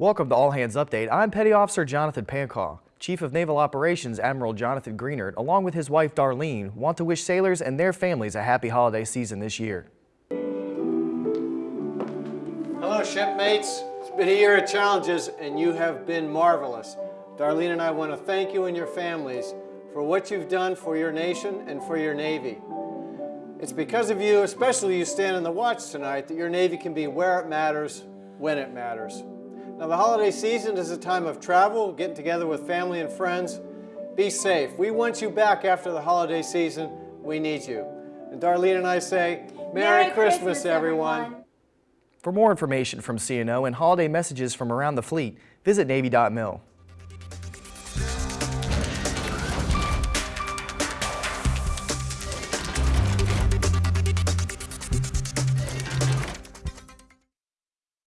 Welcome to All Hands Update. I'm Petty Officer Jonathan Pancaw. Chief of Naval Operations Admiral Jonathan Greenert, along with his wife Darlene, want to wish sailors and their families a happy holiday season this year. Hello, shipmates. It's been a year of challenges, and you have been marvelous. Darlene and I want to thank you and your families for what you've done for your nation and for your Navy. It's because of you, especially you standing the watch tonight, that your Navy can be where it matters, when it matters. Now, the holiday season is a time of travel, getting together with family and friends. Be safe. We want you back after the holiday season. We need you. And Darlene and I say, Merry, Merry Christmas, Christmas, everyone. everyone. For more information from CNO and holiday messages from around the fleet, visit Navy.mil.